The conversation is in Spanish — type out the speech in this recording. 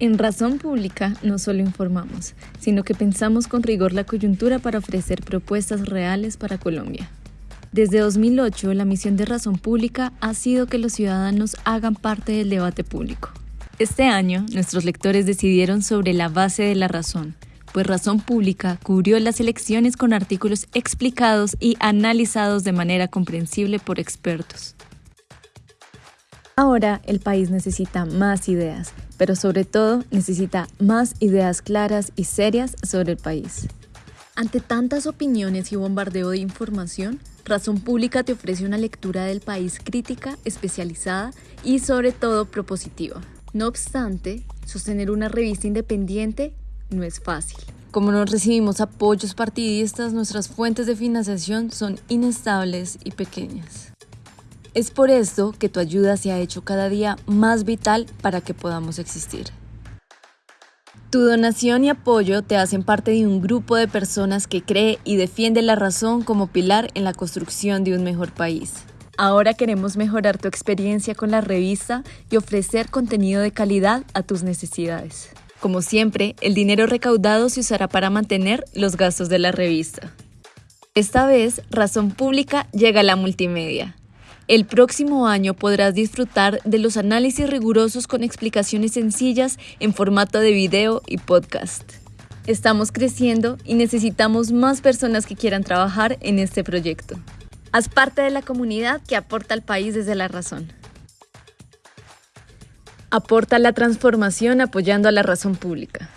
En Razón Pública no solo informamos, sino que pensamos con rigor la coyuntura para ofrecer propuestas reales para Colombia. Desde 2008, la misión de Razón Pública ha sido que los ciudadanos hagan parte del debate público. Este año, nuestros lectores decidieron sobre la base de la razón, pues Razón Pública cubrió las elecciones con artículos explicados y analizados de manera comprensible por expertos. Ahora el país necesita más ideas, pero sobre todo necesita más ideas claras y serias sobre el país. Ante tantas opiniones y bombardeo de información, Razón Pública te ofrece una lectura del país crítica, especializada y sobre todo propositiva. No obstante, sostener una revista independiente no es fácil. Como no recibimos apoyos partidistas, nuestras fuentes de financiación son inestables y pequeñas. Es por esto que tu ayuda se ha hecho cada día más vital para que podamos existir. Tu donación y apoyo te hacen parte de un grupo de personas que cree y defiende la razón como pilar en la construcción de un mejor país. Ahora queremos mejorar tu experiencia con la revista y ofrecer contenido de calidad a tus necesidades. Como siempre, el dinero recaudado se usará para mantener los gastos de la revista. Esta vez, Razón Pública llega a la multimedia el próximo año podrás disfrutar de los análisis rigurosos con explicaciones sencillas en formato de video y podcast. Estamos creciendo y necesitamos más personas que quieran trabajar en este proyecto. Haz parte de la comunidad que aporta al país desde la razón. Aporta la transformación apoyando a la razón pública.